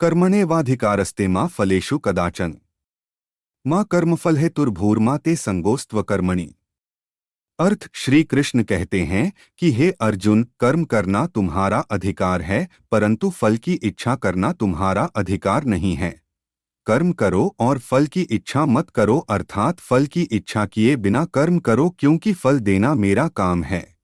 कर्मणेवाधिकारस्ते माँ फलेशु कदाचन। माँ कर्मफल है तुर्भूर्मा ते संगोस्त्व कर्मणि अर्थ श्री कृष्ण कहते हैं कि हे अर्जुन, कर्म करना तुम्हारा अधिकार है, परंतु फल की इच्छा करना तुम्हारा अधिकार नहीं है। कर्म करो और फल की इच्छा मत करो, अर्थात फल की इच्छा किए बिना कर्म करो क्योंकि फल देना मेरा काम है।